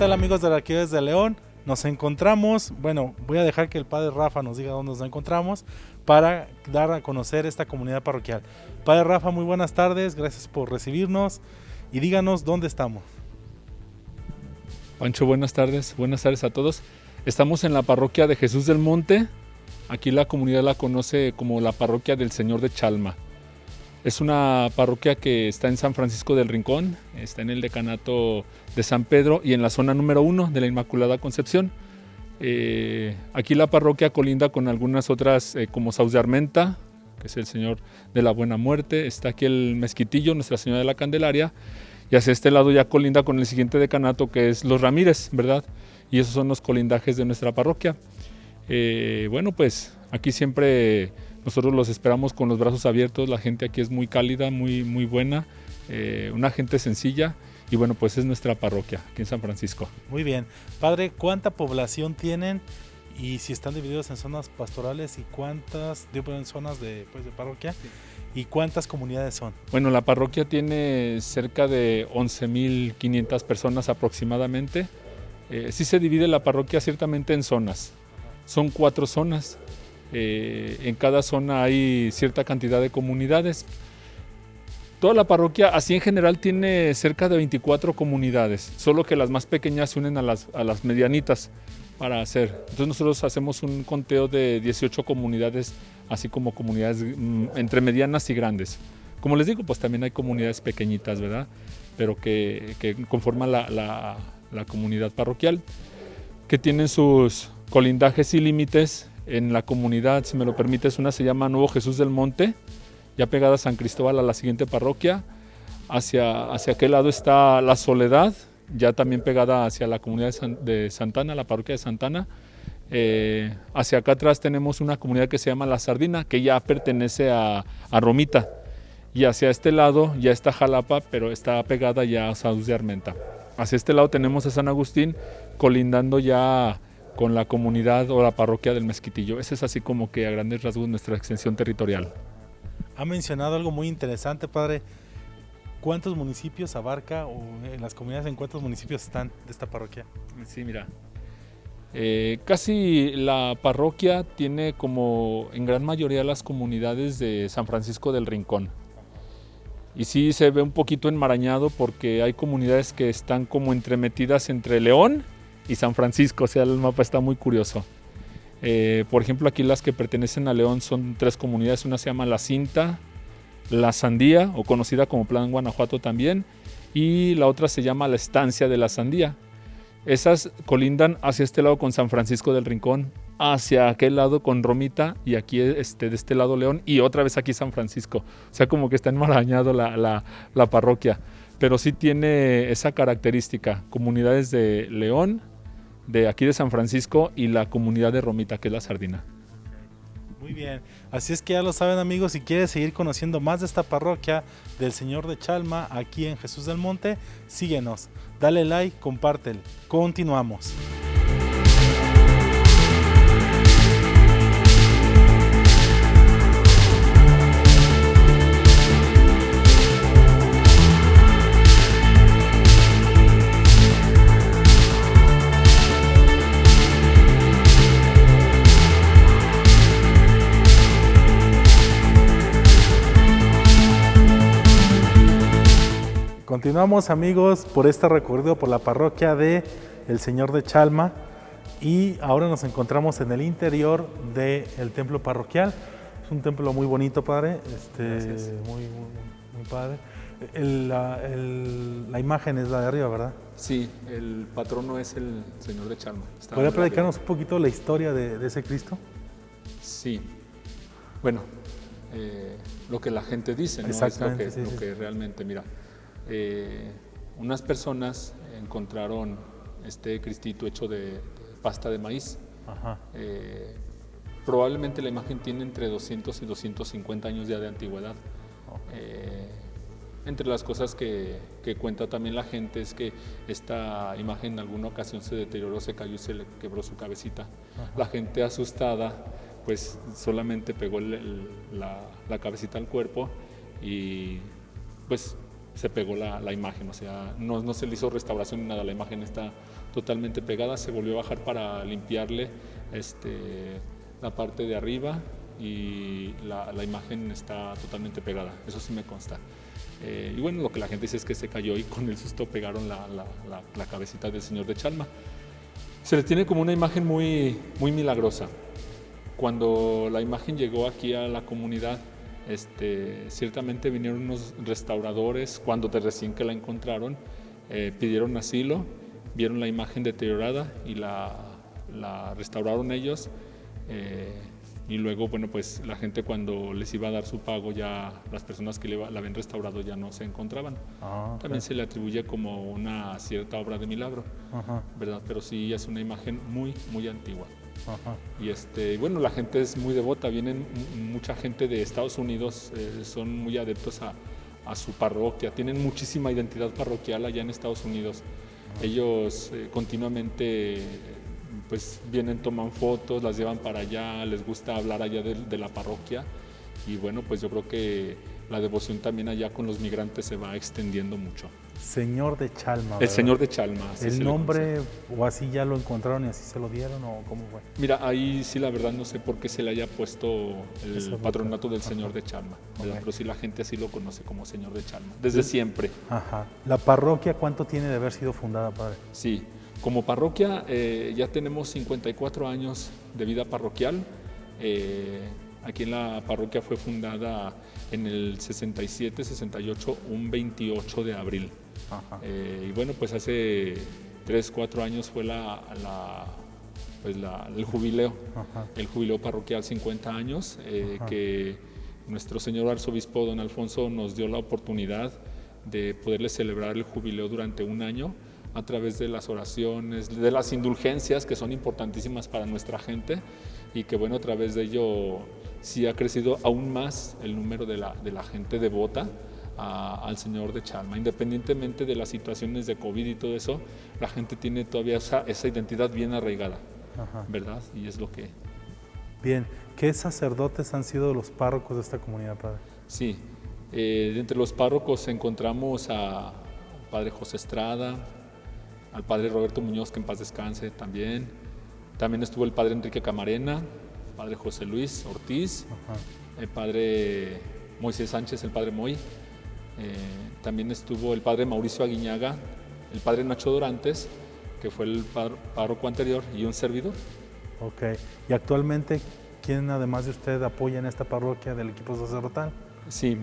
¿qué tal amigos de la Arquímedes de León? Nos encontramos, bueno, voy a dejar que el padre Rafa nos diga dónde nos encontramos para dar a conocer esta comunidad parroquial. Padre Rafa, muy buenas tardes, gracias por recibirnos y díganos dónde estamos. Pancho, buenas tardes, buenas tardes a todos. Estamos en la parroquia de Jesús del Monte, aquí la comunidad la conoce como la parroquia del Señor de Chalma. Es una parroquia que está en San Francisco del Rincón, está en el decanato de San Pedro y en la zona número uno de la Inmaculada Concepción. Eh, aquí la parroquia colinda con algunas otras eh, como Saus de Armenta, que es el Señor de la Buena Muerte, está aquí el Mezquitillo, Nuestra Señora de la Candelaria, y hacia este lado ya colinda con el siguiente decanato que es Los Ramírez, ¿verdad? Y esos son los colindajes de nuestra parroquia. Eh, bueno, pues aquí siempre nosotros los esperamos con los brazos abiertos, la gente aquí es muy cálida, muy, muy buena, eh, una gente sencilla y bueno, pues es nuestra parroquia aquí en San Francisco. Muy bien. Padre, ¿cuánta población tienen y si están divididos en zonas pastorales y cuántas, digo, en zonas de, pues, de parroquia? ¿Y cuántas comunidades son? Bueno, la parroquia tiene cerca de 11.500 personas aproximadamente. Eh, sí se divide la parroquia ciertamente en zonas. Son cuatro zonas. Eh, en cada zona hay cierta cantidad de comunidades. Toda la parroquia, así en general, tiene cerca de 24 comunidades, solo que las más pequeñas se unen a las, a las medianitas para hacer. Entonces nosotros hacemos un conteo de 18 comunidades, así como comunidades mm, entre medianas y grandes. Como les digo, pues también hay comunidades pequeñitas, ¿verdad? Pero que, que conforman la, la, la comunidad parroquial, que tienen sus colindajes y límites en la comunidad, si me lo permites, una se llama Nuevo Jesús del Monte, ya pegada a San Cristóbal a la siguiente parroquia. Hacia, hacia aquel lado está La Soledad, ya también pegada hacia la comunidad de, Santana, la parroquia de Santana. Eh, hacia acá atrás tenemos una comunidad que se llama La Sardina, que ya pertenece a, a Romita. Y hacia este lado ya está Jalapa, pero está pegada ya a Saúl de Armenta. Hacia este lado tenemos a San Agustín, colindando ya con la comunidad o la parroquia del Mezquitillo. Ese es así como que a grandes rasgos nuestra extensión territorial. Ha mencionado algo muy interesante, padre. ¿Cuántos municipios abarca o en las comunidades en cuántos municipios están de esta parroquia? Sí, mira. Eh, casi la parroquia tiene como en gran mayoría las comunidades de San Francisco del Rincón. Y sí se ve un poquito enmarañado porque hay comunidades que están como entremetidas entre León y San Francisco, o sea, el mapa está muy curioso. Eh, por ejemplo, aquí las que pertenecen a León son tres comunidades, una se llama La Cinta, La Sandía, o conocida como Plan Guanajuato también, y la otra se llama La Estancia de la Sandía. Esas colindan hacia este lado con San Francisco del Rincón, hacia aquel lado con Romita y aquí este, de este lado León y otra vez aquí San Francisco. O sea, como que está enmarañado la, la, la parroquia, pero sí tiene esa característica, comunidades de León, de aquí de San Francisco y la comunidad de Romita, que es la Sardina. Muy bien, así es que ya lo saben amigos, si quieres seguir conociendo más de esta parroquia del Señor de Chalma aquí en Jesús del Monte, síguenos, dale like, compártelo. Continuamos. Continuamos amigos por este recorrido por la parroquia de El Señor de Chalma y ahora nos encontramos en el interior del templo parroquial. Es un templo muy bonito, padre, este, muy, muy, muy, padre. El, la, el, la, imagen es la de arriba, ¿verdad? Sí, el patrono es el Señor de Chalma. ¿Podría platicarnos un poquito la historia de, de ese Cristo? Sí, bueno, eh, lo que la gente dice, ¿no? es lo que, sí, lo que realmente, mira, eh, unas personas encontraron este cristito hecho de, de pasta de maíz. Eh, probablemente la imagen tiene entre 200 y 250 años ya de antigüedad. Eh, entre las cosas que, que, cuenta también la gente es que esta imagen en alguna ocasión se deterioró, se cayó y se le quebró su cabecita. Ajá. La gente asustada pues solamente pegó el, el, la, la cabecita al cuerpo y pues se pegó la, la, imagen, o sea, no, no, se le hizo restauración ni nada, la imagen está totalmente pegada, se volvió a bajar para limpiarle este, la parte de arriba y la, imagen está totalmente pegada, eso sí me consta. Eh, y bueno, lo que la gente dice es que se cayó y con el susto pegaron la, la, cabecita del señor de Chalma. Se le tiene como una imagen muy, muy milagrosa. Cuando la imagen llegó aquí a la comunidad, este, ciertamente vinieron unos restauradores, cuando de recién que la encontraron, eh, pidieron asilo, vieron la imagen deteriorada y la, la restauraron ellos. Eh, y luego, bueno, pues la gente cuando les iba a dar su pago, ya las personas que la habían restaurado ya no se encontraban. Ah, También se le atribuye como una cierta obra de milagro, ¿verdad? Pero sí es una imagen muy, muy antigua. Y este, bueno, la gente es muy devota, vienen mucha gente de Estados Unidos, eh, son muy adeptos a, a, su parroquia, tienen muchísima identidad parroquial allá en Estados Unidos. Ellos eh, continuamente pues vienen, toman fotos, las llevan para allá, les gusta hablar allá de, la parroquia. Y bueno, pues yo creo que la devoción también allá con los migrantes se va extendiendo mucho. Señor de Chalma. El Señor de Chalma. ¿El nombre o así ya lo encontraron y así se lo dieron o cómo fue? Mira, ahí sí la verdad no sé por qué se le haya puesto el patronato del Señor de Chalma, pero sí la gente así lo conoce como Señor de Chalma, desde siempre. Ajá. ¿La parroquia cuánto tiene de haber sido fundada, padre? Sí, como parroquia eh, ya tenemos 54 años de vida parroquial. Eh, aquí en la parroquia fue fundada en el 67-68, un 28 de abril. Eh, y bueno, pues hace 3, 4 años fue la, pues el jubileo, el jubileo parroquial 50 años, que nuestro señor arzobispo don Alfonso nos dio la oportunidad de poderle celebrar el jubileo durante un año a través de las oraciones, de las indulgencias que son importantísimas para nuestra gente y que bueno, a través de ello sí ha crecido aún más el número de la, de la gente devota al Señor de Chalma. Independientemente de las situaciones de COVID y todo eso, la gente tiene todavía esa, esa identidad bien arraigada, ¿verdad? Y es lo que... Bien, ¿qué sacerdotes han sido los párrocos de esta comunidad, Padre? Sí, eh, entre los párrocos encontramos a Padre José Estrada, al padre Roberto Muñoz, que en paz descanse también. También estuvo el padre Enrique Camarena, el padre José Luis Ortiz, el padre Moisés Sánchez, el padre Moy. Eh, también estuvo el padre Mauricio Aguiñaga, el padre Nacho Dorantes, que fue el párroco anterior, y un servidor. Ok. ¿Y actualmente quién, además de usted, apoya en esta parroquia del equipo sacerdotal? Sí,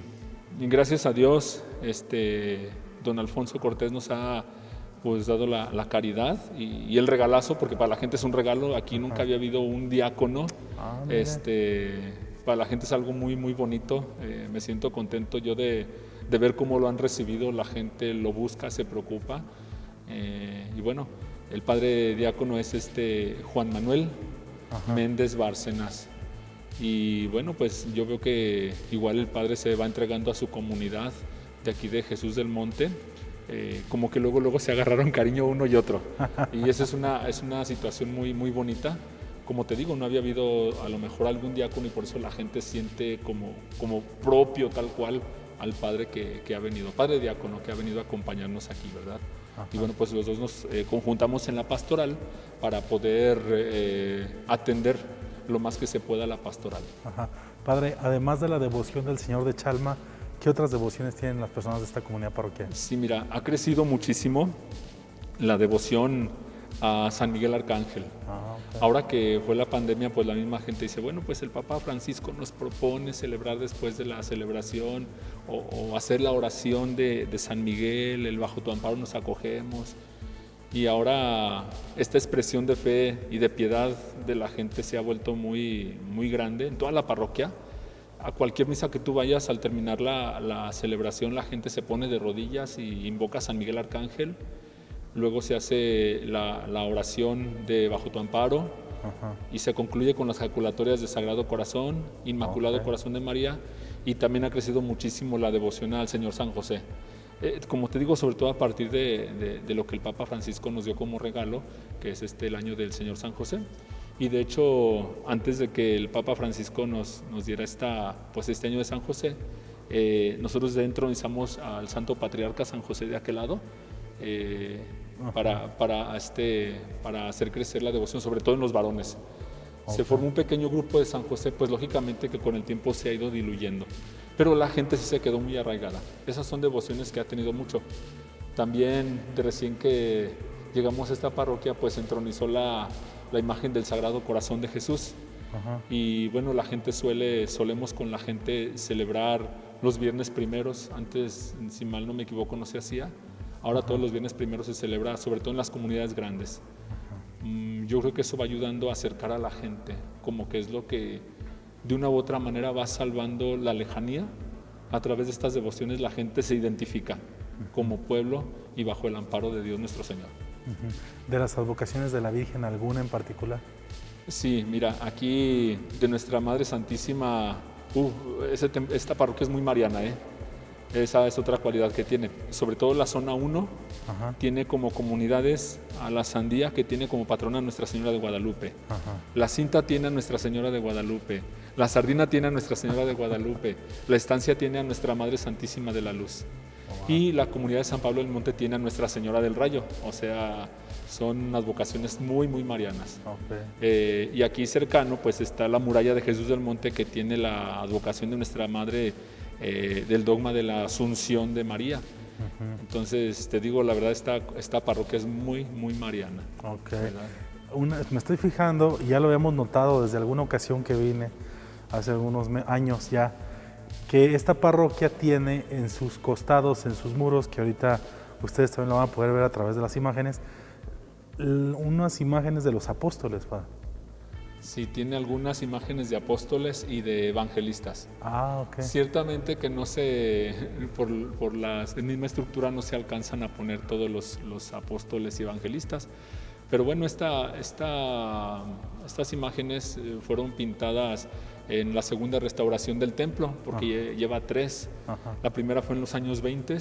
y gracias a Dios, este, don Alfonso Cortés nos ha pues dado la, caridad y, el regalazo, porque para la gente es un regalo, aquí nunca había habido un diácono, ah, este, para la gente es algo muy, muy bonito, eh, me siento contento yo de, ver cómo lo han recibido, la gente lo busca, se preocupa, eh, y bueno, el padre diácono es este Juan Manuel Méndez Bárcenas, y bueno, pues yo veo que igual el padre se va entregando a su comunidad de aquí de Jesús del Monte, eh, como que luego, luego se agarraron cariño uno y otro. Y esa es una, es una situación muy, muy bonita. Como te digo, no había habido a lo mejor algún diácono y por eso la gente siente como, como propio tal cual al padre que, que ha venido, padre diácono que ha venido a acompañarnos aquí, ¿verdad? Y bueno, pues los dos nos eh, conjuntamos en la pastoral para poder eh, atender lo más que se pueda la pastoral. Padre, además de la devoción del Señor de Chalma, ¿Qué otras devociones tienen las personas de esta comunidad parroquial? Sí, mira, ha crecido muchísimo la devoción a San Miguel Arcángel. Ah, Ahora que fue la pandemia, pues la misma gente dice, bueno, pues el Papa Francisco nos propone celebrar después de la celebración o, hacer la oración de, San Miguel, el bajo tu amparo nos acogemos. Y ahora esta expresión de fe y de piedad de la gente se ha vuelto muy, muy grande en toda la parroquia a cualquier misa que tú vayas, al terminar la, celebración, la gente se pone de rodillas y invoca a San Miguel Arcángel. Luego se hace la, oración de Bajo tu amparo y se concluye con las jaculatorias de Sagrado Corazón, Inmaculado Corazón de María y también ha crecido muchísimo la devoción al Señor San José. Eh, como te digo, sobre todo a partir de, de, lo que el Papa Francisco nos dio como regalo, que es este el año del Señor San José. Y de hecho, antes de que el Papa Francisco nos, nos diera esta, pues este año de San José, eh, nosotros entronizamos al Santo Patriarca San José de aquel lado, eh, para, para, este, para hacer crecer la devoción, sobre todo en los varones. Se formó un pequeño grupo de San José, pues lógicamente que con el tiempo se ha ido diluyendo, pero la gente sí se quedó muy arraigada. Esas son devociones que ha tenido mucho. También de recién que llegamos a esta parroquia, pues entronizó la, la imagen del Sagrado Corazón de Jesús. Y bueno, la gente suele, solemos con la gente celebrar los viernes primeros. Antes, si mal no me equivoco, no se hacía. Ahora todos los viernes primeros se celebra, sobre todo en las comunidades grandes. Mm, yo creo que eso va ayudando a acercar a la gente, como que es lo que de una u otra manera va salvando la lejanía. A través de estas devociones la gente se identifica como pueblo y bajo el amparo de Dios nuestro Señor. ¿De las advocaciones de la Virgen alguna en particular? Sí, mira, aquí de nuestra Madre Santísima, uh, esta parroquia es muy mariana, ¿eh? Esa es otra cualidad que tiene. Sobre todo la zona 1 tiene como comunidades a la Sandía que tiene como patrona a Nuestra Señora de Guadalupe. La Cinta tiene a Nuestra Señora de Guadalupe. La Sardina tiene a Nuestra Señora de Guadalupe. La Estancia tiene a Nuestra Madre Santísima de la Luz. Y la comunidad de San Pablo del Monte tiene a Nuestra Señora del Rayo. O sea, son unas vocaciones muy, muy marianas. Eh, y aquí cercano pues está la muralla de Jesús del Monte que tiene la advocación de Nuestra Madre eh, del dogma de la Asunción de María. Entonces, te digo, la verdad, esta, esta parroquia es muy, muy mariana. Ok. me estoy fijando, ya lo habíamos notado desde alguna ocasión que vine, hace algunos años ya, que esta parroquia tiene en sus costados, en sus muros, que ahorita ustedes también lo van a poder ver a través de las imágenes, unas imágenes de los apóstoles, Padre. Sí, tiene algunas imágenes de apóstoles y de evangelistas. Ah, ok. Ciertamente que no se, por, por la misma estructura no se alcanzan a poner todos los, los apóstoles y evangelistas, pero bueno, esta, esta, estas imágenes eh, fueron pintadas en la segunda restauración del templo, porque lleva tres. La primera fue en los años 20,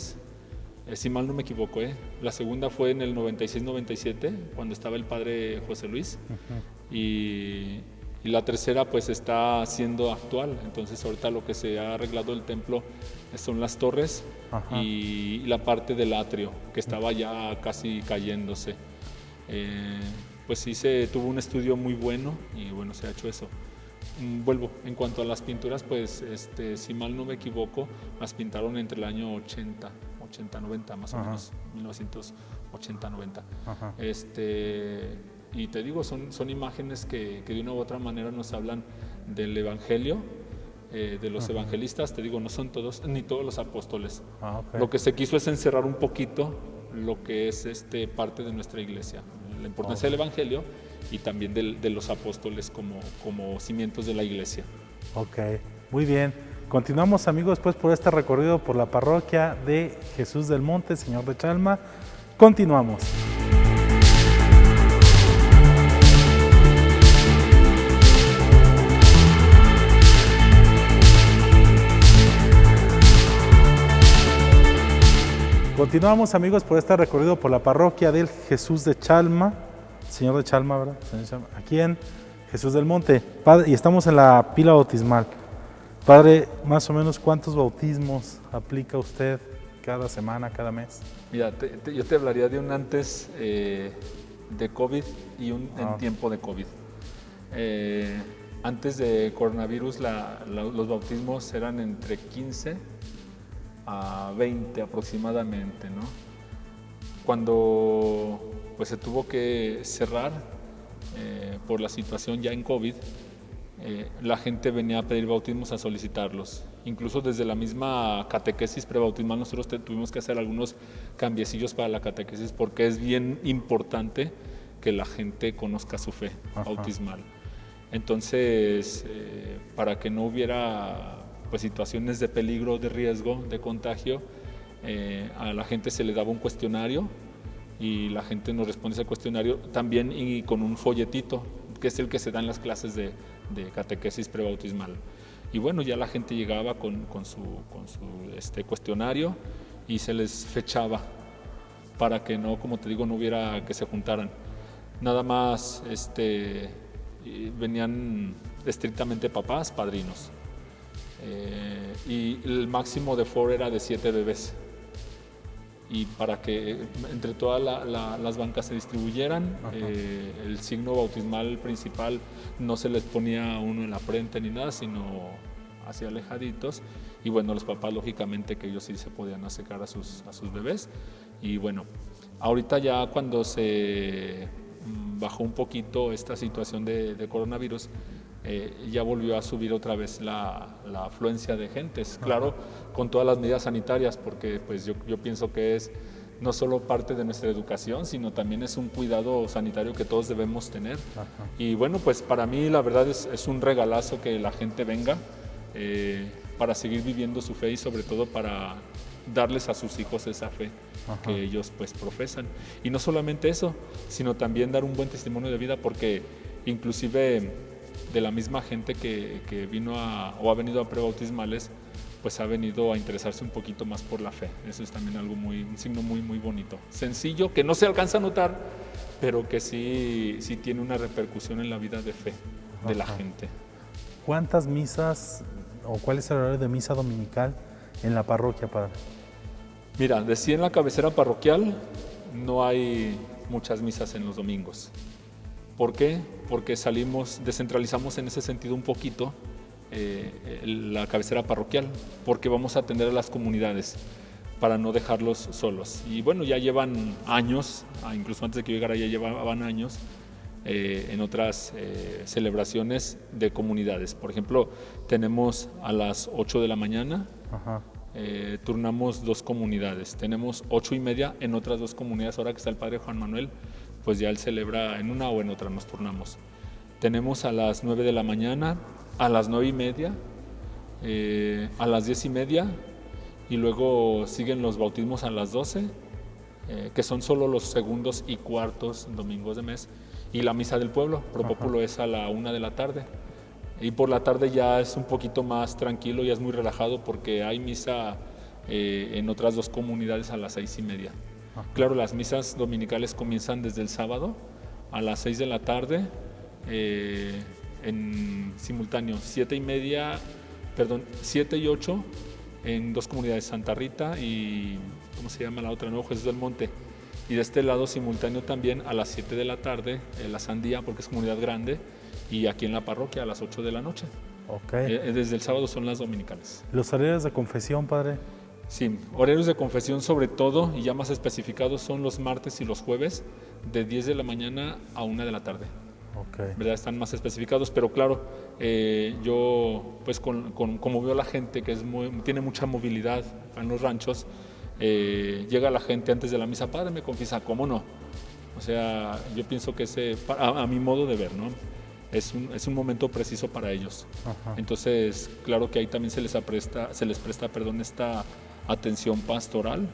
eh, si mal no me equivoco, ¿eh? la segunda fue en el 96-97, cuando estaba el padre José Luis, y, la tercera pues está siendo actual. Entonces ahorita lo que se ha arreglado el templo son las torres y, la parte del atrio que estaba ya casi cayéndose. Eh, pues sí se tuvo un estudio muy bueno y bueno, se ha hecho eso. Mm, vuelvo, en cuanto a las pinturas, pues este, si mal no me equivoco, las pintaron entre el año 80, 80, 90 más o menos, 1980, 90. Este, y te digo, son, son imágenes que, que, de una u otra manera nos hablan del Evangelio, eh, de los evangelistas, te digo, no son todos, ni todos los apóstoles. Ah, Lo que se quiso es encerrar un poquito lo que es este, parte de nuestra iglesia, la importancia del Evangelio y también de los apóstoles como, como cimientos de la iglesia. Ok, muy bien. Continuamos amigos después por este recorrido por la parroquia de Jesús del Monte, Señor de Chalma. Continuamos. Continuamos amigos por este recorrido por la parroquia del Jesús de Chalma, Señor de Chalma, ¿verdad? Aquí en Jesús del Monte. Padre, y estamos en la pila bautismal. Padre, más o menos cuántos bautismos aplica usted cada semana, cada mes? Mira, yo te hablaría de un antes eh, de COVID y un en ah. tiempo de COVID. Eh, antes de coronavirus los bautismos eran entre 15 a 20 aproximadamente, ¿no? Cuando pues se tuvo que cerrar eh, por la situación ya en COVID, eh, la gente venía a pedir bautismos a solicitarlos. Incluso desde la misma catequesis prebautismal nosotros tuvimos que hacer algunos cambiecillos para la catequesis porque es bien importante que la gente conozca su fe bautismal. Entonces, eh, para que no hubiera pues, situaciones de peligro, de riesgo, de contagio, a la gente se le daba un cuestionario y la gente nos responde ese cuestionario también y con un folletito, que es el que se da en las clases de, de catequesis prebautismal. Y bueno, ya la gente llegaba con, con su, con su este, cuestionario y se les fechaba para que no, como te digo, no hubiera que se juntaran. Nada más este, venían estrictamente papás, padrinos. Eh, y el máximo de foro era de siete bebés. Y para que entre todas las bancas se distribuyeran. Eh, el signo bautismal principal no se les ponía uno en la frente ni nada, sino hacia alejaditos. Y bueno, los papás lógicamente que ellos sí se podían acercar a sus, a sus bebés. Y bueno, ahorita ya cuando se mm, bajó un poquito esta situación de, coronavirus, eh, ya volvió a subir otra vez la, afluencia de gentes. Claro, con todas las medidas sanitarias, porque pues yo, yo, pienso que es no solo parte de nuestra educación, sino también es un cuidado sanitario que todos debemos tener. Y bueno, pues para mí la verdad es, es un regalazo que la gente venga eh, para seguir viviendo su fe y sobre todo para darles a sus hijos esa fe que ellos pues profesan. Y no solamente eso, sino también dar un buen testimonio de vida porque inclusive de la misma gente que, que vino a, o ha venido a prebautismales, pues ha venido a interesarse un poquito más por la fe. Eso es también algo muy, un signo muy, muy bonito. Sencillo, que no se alcanza a notar, pero que sí, sí tiene una repercusión en la vida de fe de la gente. ¿Cuántas misas o cuál es el horario de misa dominical en la parroquia, padre? Mira, decía en la cabecera parroquial no hay muchas misas en los domingos. ¿Por qué? Porque salimos, descentralizamos en ese sentido un poquito eh, la cabecera parroquial, porque vamos a atender a las comunidades para no dejarlos solos. Y bueno, ya llevan años, ah, incluso antes de que yo llegara ya llevaban años, eh, en otras eh, celebraciones de comunidades. Por ejemplo, tenemos a las 8 de la mañana, eh, turnamos dos comunidades. Tenemos 8 y media en otras dos comunidades. Ahora que está el padre Juan Manuel, pues ya él celebra en una o en otra, nos turnamos. Tenemos a las 9 de la mañana, a las 9 y media, a las 10 y media, y luego siguen los bautismos a las 12, que son solo los segundos y cuartos domingos de mes y la misa del pueblo. Propópulo es a la una de la tarde. Y por la tarde ya es un poquito más tranquilo, ya es muy relajado porque hay misa eh, en otras dos comunidades a las seis y media. Claro, las misas dominicales comienzan desde el sábado a las seis de la tarde eh, en simultáneo, siete y media, perdón, siete y ocho en dos comunidades, Santa Rita y, ¿cómo se llama la otra? Nuevo Jesús del Monte. Y de este lado simultáneo también a las 7 de la tarde, en la Sandía, porque es comunidad grande, y aquí en la parroquia a las 8 de la noche. Okay. Eh, desde el sábado son las dominicales. ¿Los horarios de confesión, padre? Sí, horarios de confesión sobre todo, y ya más especificados, son los martes y los jueves, de 10 de la mañana a 1 de la tarde. Okay. ¿verdad? Están más especificados, pero claro, eh, yo, pues con, como veo a la gente que es tiene mucha movilidad en los ranchos, eh, llega la gente antes de la misa, padre, me confiesa, ¿cómo no? O sea, yo pienso que ese, a, mi modo de ver, ¿no? Es un, es un momento preciso para ellos. Entonces, claro que ahí también se les, apresta, se les presta perdón, esta atención pastoral.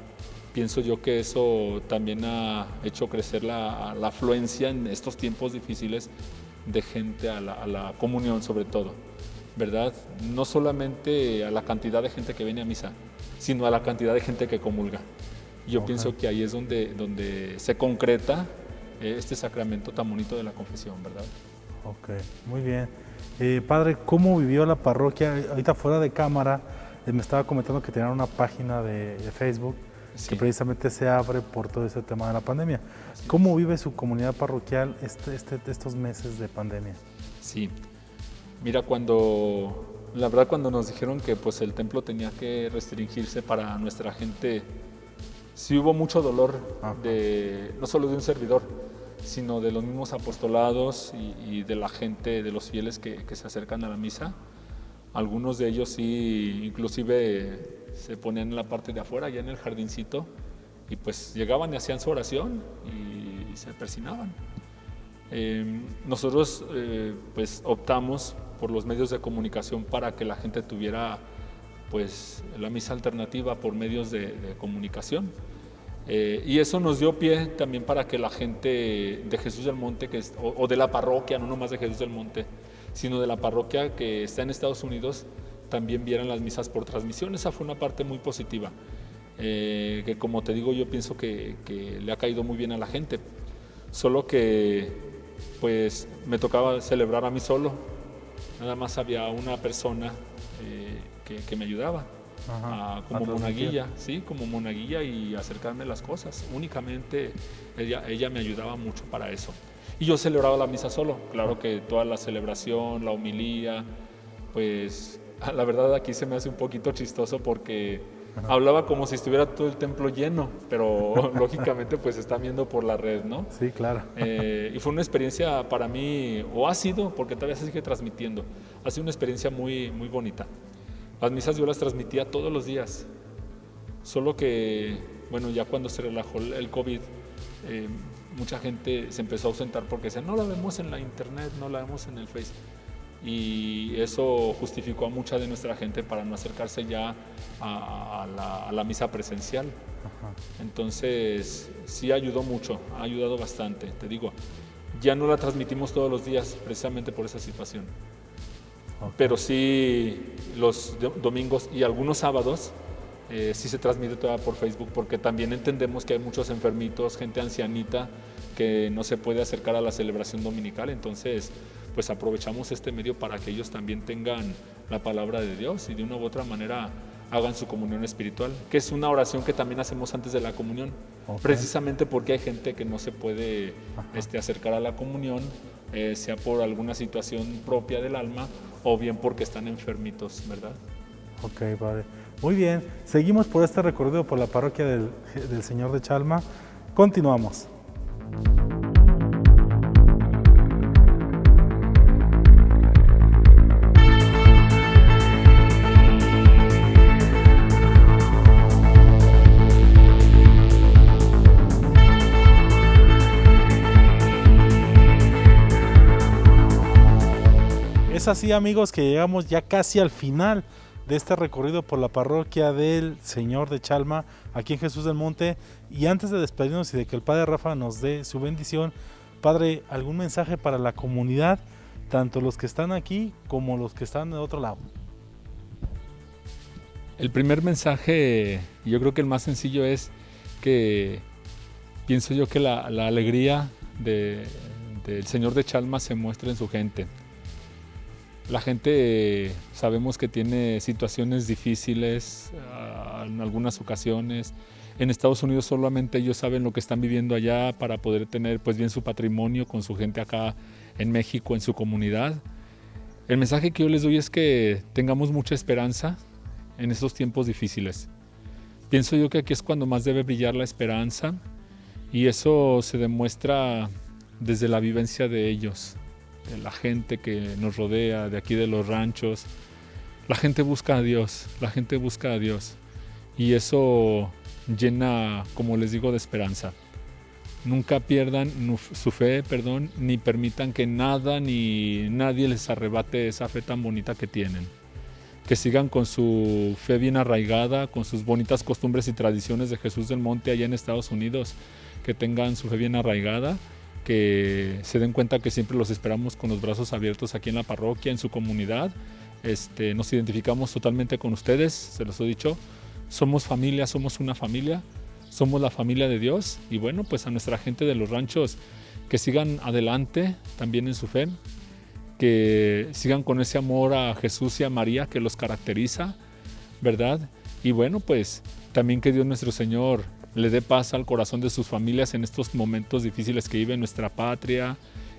Pienso yo que eso también ha hecho crecer la, la afluencia en estos tiempos difíciles de gente a la, a la comunión sobre todo, ¿verdad? No solamente a la cantidad de gente que viene a misa, sino a la cantidad de gente que comulga. Yo pienso que ahí es donde, donde se concreta eh, este sacramento tan bonito de la confesión, ¿verdad? Ok, muy bien. Eh, padre, ¿cómo vivió la parroquia? Ahorita fuera de cámara, eh, me estaba comentando que tenían una página de, Facebook que precisamente se abre por todo ese tema de la pandemia. ¿Cómo vive su comunidad parroquial este, este, estos meses de pandemia? Sí, mira, cuando la verdad cuando nos dijeron que pues el templo tenía que restringirse para nuestra gente, sí hubo mucho dolor de no solo de un servidor, sino de los mismos apostolados y, de la gente, de los fieles que, se acercan a la misa. Algunos de ellos sí, inclusive se ponían en la parte de afuera, ya en el jardincito, y pues llegaban y hacían su oración y, se persinaban. Em, nosotros eh, pues optamos por los medios de comunicación para que la gente tuviera pues la misa alternativa por medios de, comunicación. Eh, y eso nos dio pie también para que la gente de Jesús del Monte, que o, de la parroquia, no nomás de Jesús del Monte, sino de la parroquia que está en Estados Unidos, también vieran las misas por transmisión. Esa fue una parte muy positiva, eh, que como te digo yo pienso que, que le ha caído muy bien a la gente. Solo que pues me tocaba celebrar a mí solo, nada más había una persona eh, que, me ayudaba. como monaguilla, sí, como monaguilla y acercarme a las cosas. Únicamente ella, ella me ayudaba mucho para eso. Y yo celebraba la misa solo, claro que toda la celebración, la homilía, pues la verdad aquí se me hace un poquito chistoso porque hablaba como si estuviera todo el templo lleno, pero lógicamente pues está viendo por la red, ¿no? Sí, claro. Eh, y fue una experiencia para mí, o ha sido, porque todavía se sigue transmitiendo, ha sido una experiencia muy, muy bonita. Las misas yo las transmitía todos los días, solo que, bueno, ya cuando se relajó el COVID, eh, mucha gente se empezó a ausentar porque decían, no la vemos en la internet, no la vemos en el Facebook y eso justificó a mucha de nuestra gente para no acercarse ya a, la, misa presencial. Entonces, sí ayudó mucho, ha ayudado bastante, te digo. Ya no la transmitimos todos los días precisamente por esa situación. Pero sí los domingos y algunos sábados eh, sí se transmite toda por Facebook porque también entendemos que hay muchos enfermitos, gente ancianita que no se puede acercar a la celebración dominical. Entonces, pues aprovechamos este medio para que ellos también tengan la palabra de Dios y de una u otra manera hagan su comunión espiritual, que es una oración que también hacemos antes de la comunión, precisamente porque hay gente que no se puede este, acercar a la comunión, eh, sea por alguna situación propia del alma o bien porque están enfermitos, ¿verdad? Ok, padre. Muy bien, seguimos por este recorrido por la parroquia del, del Señor de Chalma. Continuamos. Es así amigos que llegamos ya casi al final de este recorrido por la parroquia del Señor de Chalma, aquí en Jesús del Monte. Y antes de despedirnos y de que el Padre Rafa nos dé su bendición, Padre, ¿algún mensaje para la comunidad, tanto los que están aquí como los que están de otro lado? El primer mensaje, yo creo que el más sencillo es que pienso yo que la, alegría del Señor de Chalma se muestra en su gente la gente sabemos que tiene situaciones difíciles ah, en algunas ocasiones. En Estados Unidos solamente ellos saben lo que están viviendo allá para poder tener pues bien su patrimonio con su gente acá en México, en su comunidad. El mensaje que yo les doy es que tengamos mucha esperanza en estos tiempos difíciles. Pienso yo que aquí es cuando más debe brillar la esperanza y eso se demuestra desde la vivencia de ellos de la gente que nos rodea, de aquí de los ranchos. La gente busca a Dios, la gente busca a Dios. Y eso llena, como les digo, de esperanza. Nunca pierdan su fe, perdón, ni permitan que nada ni nadie les arrebate esa fe tan bonita que tienen. Que sigan con su fe bien arraigada, con sus bonitas costumbres y tradiciones de Jesús del Monte allá en Estados Unidos. Que tengan su fe bien arraigada que se den cuenta que siempre los esperamos con los brazos abiertos aquí en la parroquia, en su comunidad. Este, nos identificamos totalmente con ustedes, se los he dicho. Somos familia, somos una familia, somos la familia de Dios. Y bueno, pues a nuestra gente de los ranchos que sigan adelante también en su fe, que sigan con ese amor a Jesús y a María que los caracteriza, ¿verdad? Y bueno, pues también que Dios nuestro Señor le dé paz al corazón de sus familias en estos momentos difíciles que vive nuestra patria,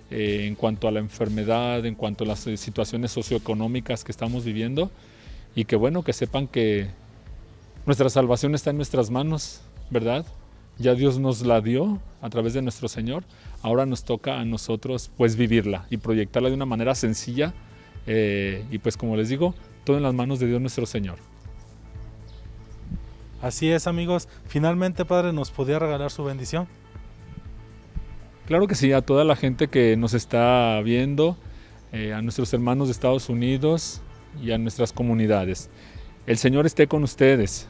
eh, en cuanto a la enfermedad, en cuanto a las situaciones socioeconómicas que estamos viviendo y que bueno, que sepan que nuestra salvación está en nuestras manos, ¿verdad? Ya Dios nos la dio a través de nuestro Señor, ahora nos toca a nosotros pues vivirla y proyectarla de una manera sencilla eh, y pues como les digo, todo en las manos de Dios nuestro Señor. Así es, amigos. Finalmente, Padre, ¿nos podía regalar su bendición? Claro que sí, a toda la gente que nos está viendo, eh, a nuestros hermanos de Estados Unidos y a nuestras comunidades. El Señor esté con ustedes.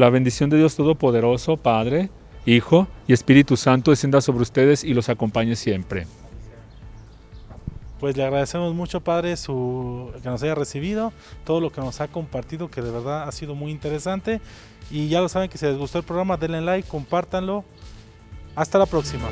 La bendición de Dios Todopoderoso, Padre, Hijo y Espíritu Santo descienda sobre ustedes y los acompañe siempre. Pues le agradecemos mucho, Padre, que nos haya recibido, todo lo que nos ha compartido, que de verdad ha sido muy interesante. Y ya lo saben que si les gustó el programa, denle like, compártanlo. Hasta la próxima.